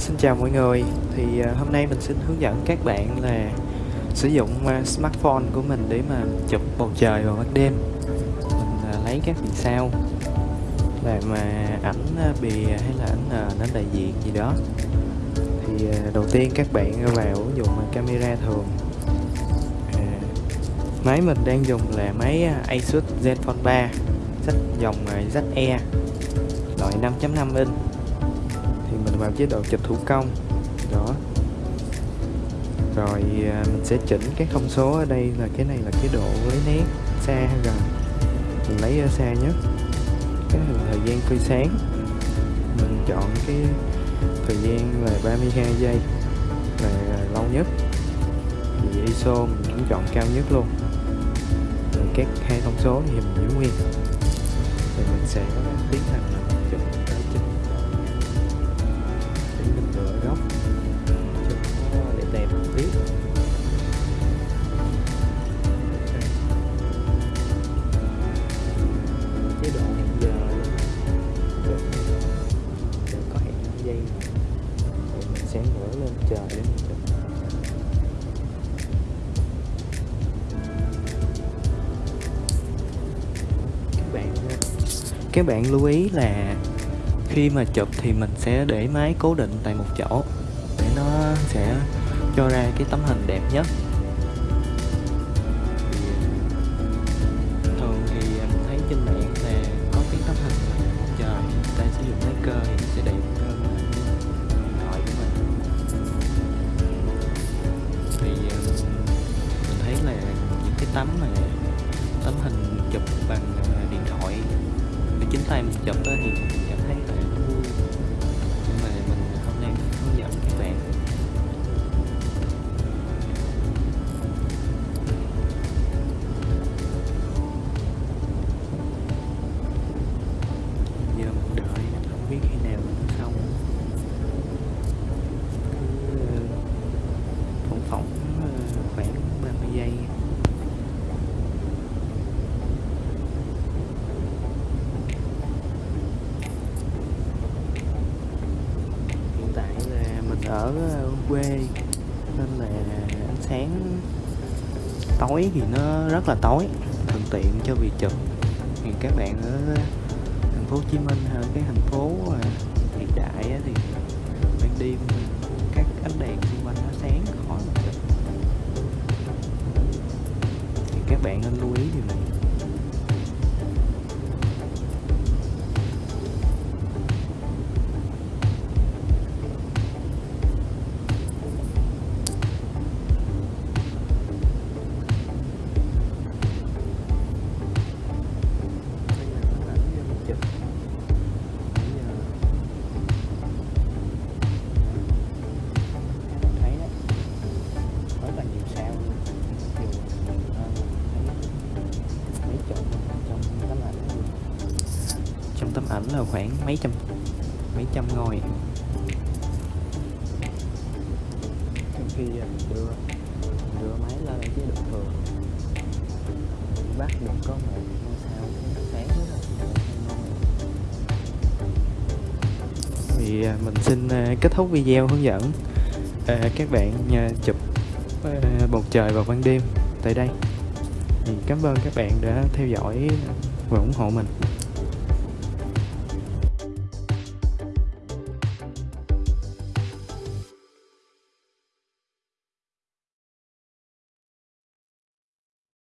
Xin chào mọi người. Thì ờ, hôm nay mình xin hướng dẫn các bạn là sử dụng ờ, smartphone của mình để mà chụp bầu trời vào ban đêm. Mình ờ, lấy các vì sao làm mà ảnh bì bìa hay là ảnh à, đại diện gì đó. Thì đầu tiên các bạn vào dùng dụng camera thường. À, máy mình đang dùng là máy Asus Zenfone 3 sách dòng à, ZE loại 5.5 inch vào chế độ chụp thủ công. Đó. Rồi à, mình sẽ chỉnh cái thông số ở đây là cái này là cái độ lấy nét xa hay gần. Mình lấy ở xa nhất. Cái này là thời gian phơi sáng. Mình chọn cái thời gian là 32 giây là lâu nhất. Thì ISO mình cũng chọn cao nhất luôn. Rồi các hai thông số thì mình giữ nguyên. Thì mình sẽ tiến hành là chụp giờ đến các bạn các bạn lưu ý là khi mà chụp thì mình sẽ để máy cố định tại một chỗ để nó sẽ cho ra cái tấm hình đẹp nhất. Thường thì mình thấy trên mạng là có cái tấm hình một trời người ta sử dụng máy cơ thì tấm này, tấm hình chụp bằng à, điện thoại. Để chính tay mình chụp đó thì ở ờ, quê. Nên là ánh sáng tối thì nó rất là tối, thuận tiện cho việc chụp. Thì các bạn ở thành phố Hồ Chí Minh hay cái thành phố ờ, hiện đại á thì ban đêm các ánh đèn xung quanh nó sáng khó mà chụp. Thì các bạn nên lưu ý điều này. Là khoảng mấy trăm mấy trăm ngôi. Trong khi mình đưa mình đưa máy lên chế độ thường. Bắt được có một ngôi sao sáng rất là thì à, mình xin à, kết thúc video hướng dẫn à, các bạn à, chụp à, bầu trời vào ban đêm tại đây. Thì cảm ơn các bạn đã theo dõi và ủng hộ mình